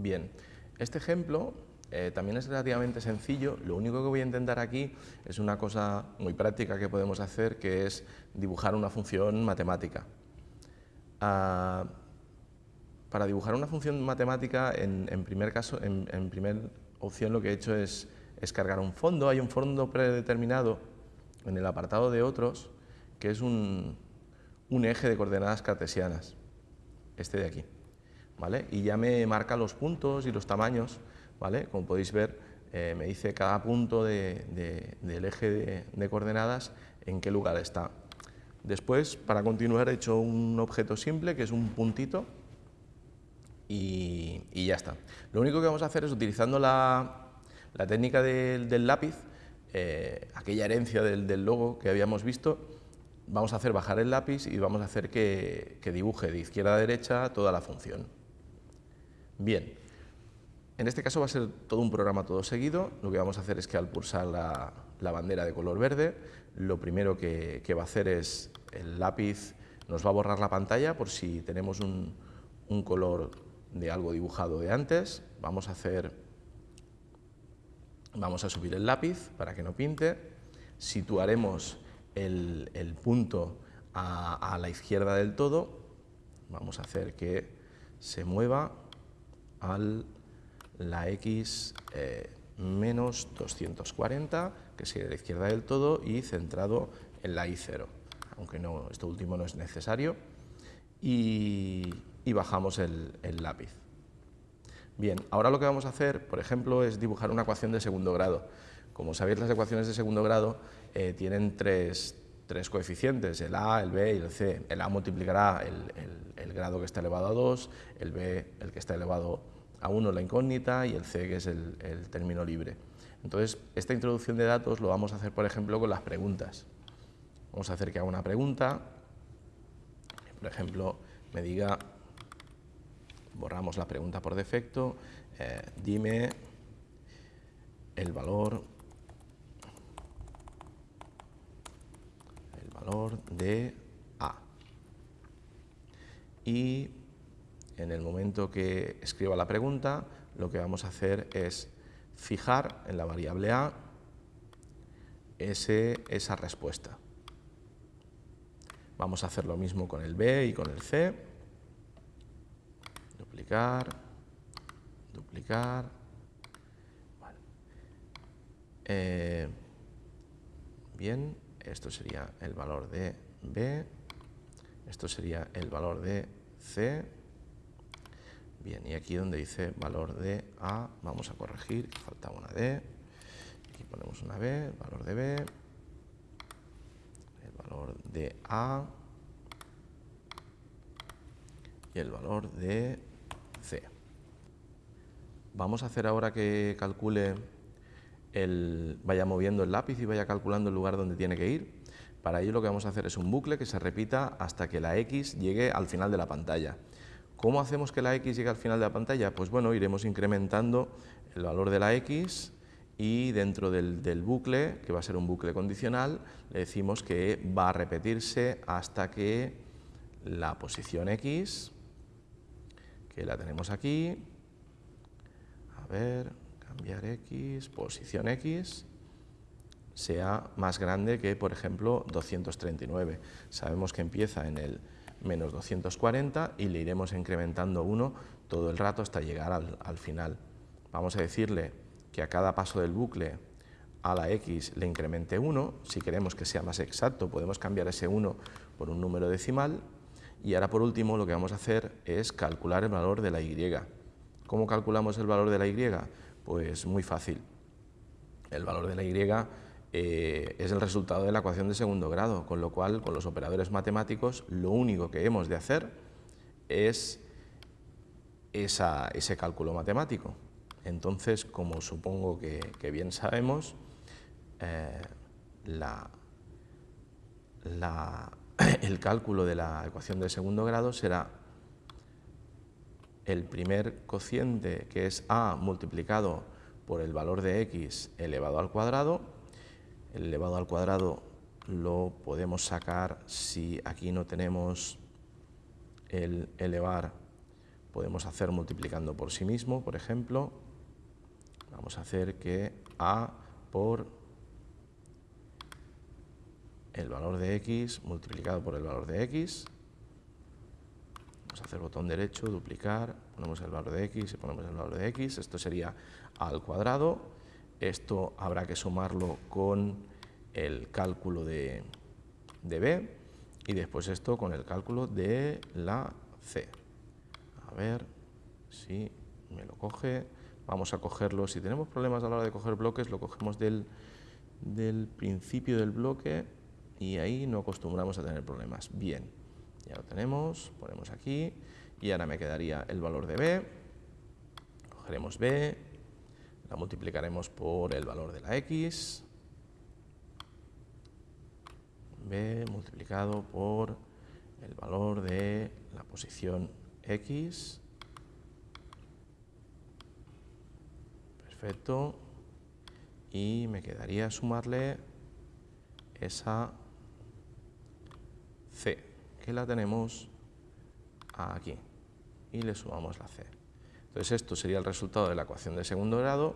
Bien, este ejemplo eh, también es relativamente sencillo, lo único que voy a intentar aquí es una cosa muy práctica que podemos hacer, que es dibujar una función matemática. Ah, para dibujar una función matemática, en, primer caso, en, primera opción lo que he hecho es, es cargar un fondo, hay un fondo predeterminado en el apartado de otros, que es un, un eje de coordenadas cartesianas, este de aquí. Y ya me marca los puntos y los tamaños, ¿vale? Como podéis ver, eh, me dice cada punto del eje de, coordenadas en qué lugar está. Después, para continuar, he hecho un objeto simple, que es un puntito, y, ya está. Lo único que vamos a hacer es, utilizando la, técnica del, lápiz, eh, aquella herencia del, logo que habíamos visto, vamos a hacer bajar el lápiz y vamos a hacer que dibuje de izquierda a derecha toda la función. Bien, en este caso va a ser todo un programa todo seguido. Lo que vamos a hacer es que al pulsar la, bandera de color verde, lo primero que, va a hacer es el lápiz nos va a borrar la pantalla por si tenemos un, color de algo dibujado de antes. Vamos a hacer, vamos a subir el lápiz para que no pinte. Situaremos el, punto a, la izquierda del todo. Vamos a hacer que se mueva a la x eh, menos 240, que sería la izquierda del todo, y centrado en la y0, aunque no, esto último no es necesario, y, bajamos el, lápiz. Bien, ahora lo que vamos a hacer, por ejemplo, es dibujar una ecuación de segundo grado. Como sabéis, las ecuaciones de segundo grado eh, tienen tres, coeficientes, el a, el b y el c. El a multiplicará el, grado que está elevado a 2, el b el que está elevado a uno la incógnita y el C que es el, término libre. Entonces, esta introducción de datos lo vamos a hacer, por ejemplo, con las preguntas. Vamos a hacer que haga una pregunta, por ejemplo, me diga, borramos la pregunta por defecto, eh, dime el valor, el valor de A. Y en el momento que escriba la pregunta, lo que vamos a hacer es fijar en la variable a esa respuesta. Vamos a hacer lo mismo con el b y con el c. Duplicar, duplicar. Eh, bien, esto sería el valor de b, esto sería el valor de c, Bien, y aquí donde dice valor de A, vamos a corregir, falta una D, aquí ponemos una B, valor de B, el valor de A y el valor de C. Vamos a hacer ahora que calcule el, vaya moviendo el lápiz y vaya calculando el lugar donde tiene que ir. Para ello lo que vamos a hacer es un bucle que se repita hasta que la X llegue al final de la pantalla. ¿Cómo hacemos que la x llegue al final de la pantalla? Pues bueno, iremos incrementando el valor de la x y dentro del, bucle, que va a ser un bucle condicional, le decimos que va a repetirse hasta que la posición x, que la tenemos aquí, a ver, cambiar x, posición x, sea más grande que, por ejemplo, 239. Sabemos que empieza en el menos 240 y le iremos incrementando 1 todo el rato hasta llegar al, final. Vamos a decirle que a cada paso del bucle a la x le incremente 1, si queremos que sea más exacto podemos cambiar ese 1 por un número decimal y ahora por último lo que vamos a hacer es calcular el valor de la y. ¿Cómo calculamos el valor de la y? Pues muy fácil. El valor de la y eh, es el resultado de la ecuación de segundo grado, con lo cual con los operadores matemáticos lo único que hemos de hacer es ese cálculo matemático. Entonces, como supongo que, bien sabemos, eh, el cálculo de la ecuación de segundo grado será el primer cociente, que es a multiplicado por el valor de x elevado al cuadrado, el elevado al cuadrado lo podemos sacar si aquí no tenemos el elevar. Podemos hacer multiplicando por sí mismo, por ejemplo, vamos a hacer que a por el valor de x multiplicado por el valor de x, vamos a hacer botón derecho, duplicar, ponemos el valor de x y ponemos el valor de x, esto sería a al cuadrado, esto habrá que sumarlo con el cálculo de, de b y después esto con el cálculo de la c. A ver si me lo coge. Vamos a cogerlo. Si tenemos problemas a la hora de coger bloques, lo cogemos del, del principio del bloque y ahí no acostumbramos a tener problemas. Bien, ya lo tenemos, ponemos aquí y ahora me quedaría el valor de b, cogeremos b, la multiplicaremos por el valor de la x, b multiplicado por el valor de la posición x, perfecto, y me quedaría sumarle esa C, que la tenemos aquí, y le sumamos la C. Entonces esto sería el resultado de la ecuación de segundo grado,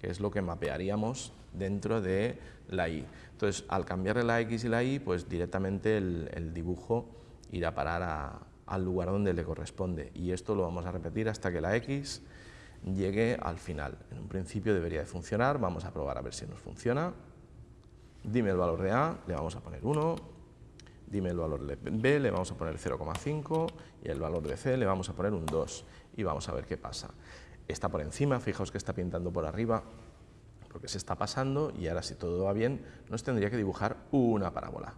que es lo que mapearíamos dentro de la y. Entonces, al cambiarle la x y la y, pues directamente el, dibujo irá a parar al lugar donde le corresponde. Y esto lo vamos a repetir hasta que la x llegue al final. En un principio debería de funcionar, vamos a probar a ver si nos funciona. Dime el valor de A, le vamos a poner 1, dime el valor de B, le vamos a poner 0,5 y el valor de C le vamos a poner un 2 y vamos a ver qué pasa. Está por encima, fijaos que está pintando por arriba, porque se está pasando y ahora si todo va bien nos tendría que dibujar una parábola.